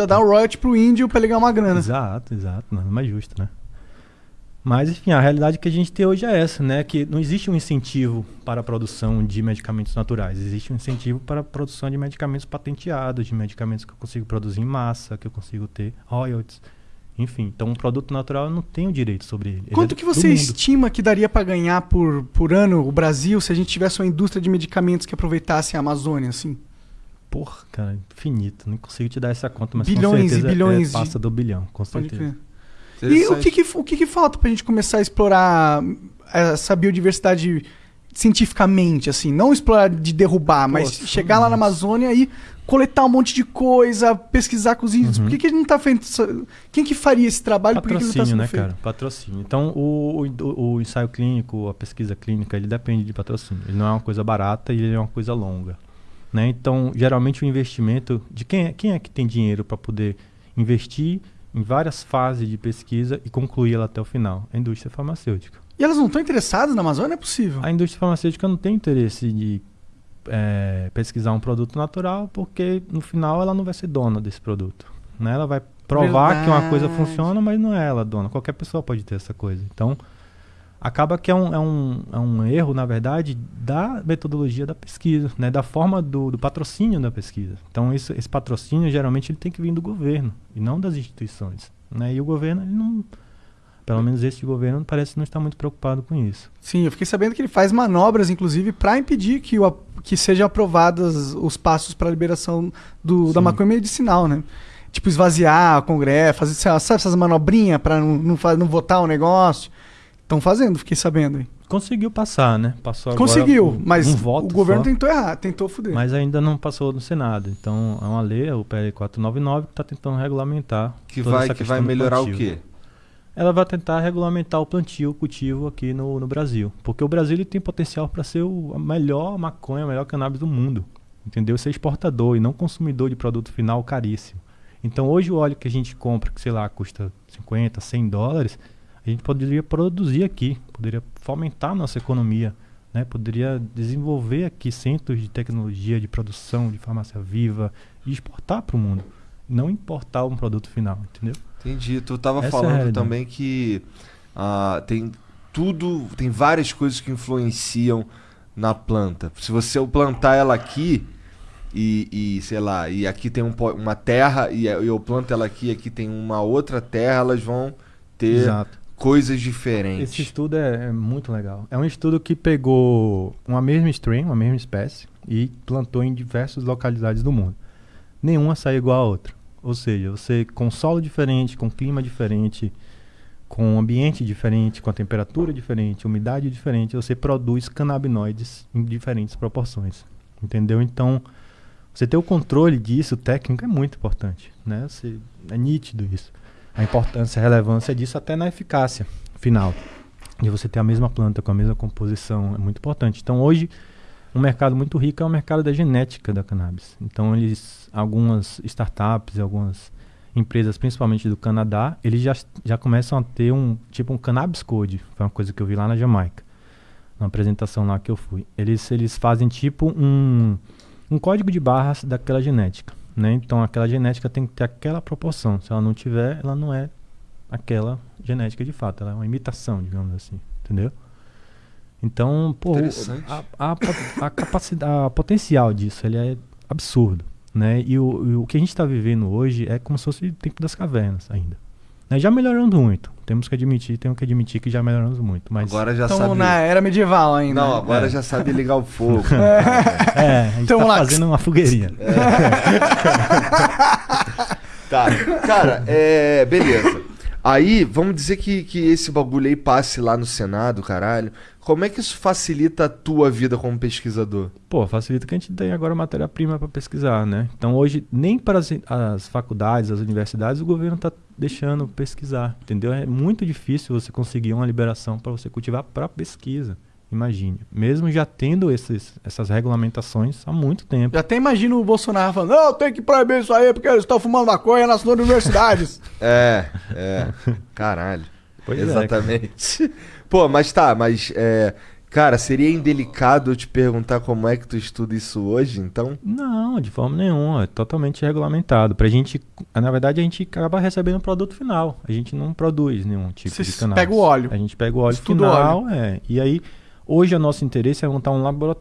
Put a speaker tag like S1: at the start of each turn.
S1: ainda dá o royalty pro índio pra ele ganhar uma grana.
S2: Exato, exato. Nada mais justo, né? Mas, enfim, a realidade que a gente tem hoje é essa, né? Que não existe um incentivo para a produção de medicamentos naturais. Existe um incentivo para a produção de medicamentos patenteados, de medicamentos que eu consigo produzir em massa, que eu consigo ter royalties. Enfim, então um produto natural eu não tenho direito sobre ele. ele
S1: Quanto
S2: é
S1: que você estima que daria pra ganhar por, por ano o Brasil se a gente tivesse uma indústria de medicamentos que aproveitasse a Amazônia, assim?
S2: Porra, cara, infinito. Nem consigo te dar essa conta, mas
S1: Bilhões
S2: com
S1: e
S2: certeza
S1: bilhões
S2: é,
S1: de-
S2: passa do bilhão, com certeza.
S1: E o que, que, o que, que falta pra gente começar a explorar essa biodiversidade cientificamente, assim? Não explorar de derrubar, mas chegar lá na Amazônia e coletar um monte de coisa, pesquisar com os índios.
S2: Uhum.
S1: Por que, que a gente não tá fazendo isso? Quem que faria esse trabalho? Por que que ele não tá
S2: Patrocínio,
S1: sendo
S2: né,
S1: feito?
S2: cara? Patrocínio. Então, o, o, o ensaio clínico, a pesquisa clínica, ele depende de patrocínio. Ele não é uma coisa barata e ele é uma coisa longa. Né? Então, geralmente o investimento de quem é, quem é que tem dinheiro para poder investir em várias fases de pesquisa e concluir ela até o final? A indústria farmacêutica.
S1: E elas não estão interessadas na Amazônia? Não é possível.
S2: A indústria farmacêutica não tem interesse de é, pesquisar um produto natural porque no final ela não vai ser dona desse produto. Né? Ela vai provar que uma coisa
S1: Verdade.
S2: funciona, mas não é ela dona. Qualquer pessoa pode ter essa coisa. Então, acaba que é um, é um, é um erro, na verdade, da metodologia da pesquisa, né? da forma do, do patrocínio da pesquisa. Então, isso, esse patrocínio, geralmente, ele tem que vir do governo e não das instituições. Né? E o governo, ele não... Pelo menos esse governo parece não estar muito preocupado com isso.
S1: Sim, eu fiquei sabendo que ele faz manobras, inclusive, para impedir que, o, que sejam aprovados os passos para a liberação do, da maconha medicinal, né? Tipo, esvaziar o Congresso, fazer sabe, essas manobrinhas para não, não, não votar o negócio. Estão fazendo, fiquei sabendo aí.
S2: Conseguiu passar, né? Passou agora
S1: Conseguiu,
S2: um-
S1: mas
S2: um voto
S1: o governo
S2: só,
S1: tentou errar, tentou fuder.
S2: mas ainda não passou no Senado. Então é uma lei, o PL 499, que está tentando regulamentar.
S3: Que
S2: toda
S3: vai,
S2: essa
S3: que vai melhorar o quê?
S2: Ela vai tentar regulamentar o plantio, o cultivo aqui no, no Brasil. Porque o Brasil ele tem potencial para ser o, a melhor maconha, a melhor cannabis do mundo. Entendeu? Ser exportador e não consumidor de produto final caríssimo. Então hoje o óleo que a gente compra, que sei lá, custa 50, 100 dólares, a gente poderia produzir aqui, poderia fomentar a nossa economia, né? poderia desenvolver aqui centros de tecnologia, de produção, de farmácia viva e exportar para o mundo. Não importar um produto final, entendeu?
S3: Entendi. Tu tava
S2: Essa é
S3: falando
S2: realidade.
S3: também que ah, tem tudo, tem várias coisas que influenciam na planta. Se você plantar ela aqui e, e, sei lá, e aqui tem um uma terra e eu planto ela aqui e aqui tem uma outra terra, elas vão ter
S2: Exato.
S3: Coisas diferentes.
S2: Esse estudo é, é muito legal. É um estudo que pegou uma mesma strain, uma mesma espécie, e plantou em diversas localidades do mundo. Nenhuma sai igual à outra. Ou seja, você com solo diferente, com clima diferente, com ambiente diferente, com a temperatura diferente, umidade diferente, você produz canabinoides em diferentes proporções. Entendeu? Então, você ter o controle disso técnico é muito importante. Né? Você, é nítido isso. A importância, a relevância disso até na eficácia final. De você ter a mesma planta com a mesma composição é muito importante. Então, hoje, um mercado muito rico é o mercado da genética da cannabis. Então, eles, algumas startups, algumas empresas, principalmente do Canadá, eles já, já começam a ter um tipo um cannabis code. Foi uma coisa que eu vi lá na Jamaica, na apresentação lá que eu fui. Eles, eles fazem tipo um, um código de barras daquela genética. Né? Então, aquela genética tem que ter aquela proporção. Se ela não tiver, ela não é aquela genética de fato. Ela é uma imitação, digamos assim. Entendeu? Então, pô, a, a, a capacidade, a potencial disso, ele é absurdo, né? E o, e o que a gente está vivendo hoje é como se fosse o tempo das cavernas ainda. Né? Já melhoramos muito. Temos que admitir, temos que admitir que já melhoramos muito. Mas
S3: Agora já
S1: Estamos
S3: sabe.
S1: na era medieval ainda.
S3: Não,
S1: né?
S3: agora
S2: É.
S3: já sabe ligar o fogo.
S2: é, a gente
S1: Tamo
S2: tá
S1: lá.
S2: fazendo uma fogueirinha.
S3: Tá. Cara, é. Beleza. Aí, vamos dizer que, que esse bagulho aí passe lá no Senado, caralho. Como é que isso facilita a tua vida como pesquisador?
S2: Pô, facilita que a gente tem agora matéria-prima para pesquisar, né? Então hoje, nem para as, as faculdades, as universidades, o governo está deixando pesquisar, entendeu? É muito difícil você conseguir uma liberação para você cultivar para pesquisa. Imagine. Mesmo já tendo esses, essas regulamentações há muito tempo.
S1: Já até imagino o Bolsonaro falando, não, tem que proibir isso aí porque eles estão fumando maconha nas universidades.
S3: É, é. Caralho.
S2: Pois é,
S3: Exatamente. Pô, mas tá, mas é, Cara, seria indelicado eu te perguntar como é que tu estuda isso hoje, então?
S2: Não, de forma nenhuma, é totalmente regulamentado. Pra gente, na verdade, a gente acaba recebendo o produto final. A gente não produz nenhum tipo
S1: Vocês
S2: de cannabis.
S1: pegam o óleo.
S2: A gente pega o óleo
S1: Estuda o
S2: final, é. E aí, hoje o nosso interesse é montar um laboratório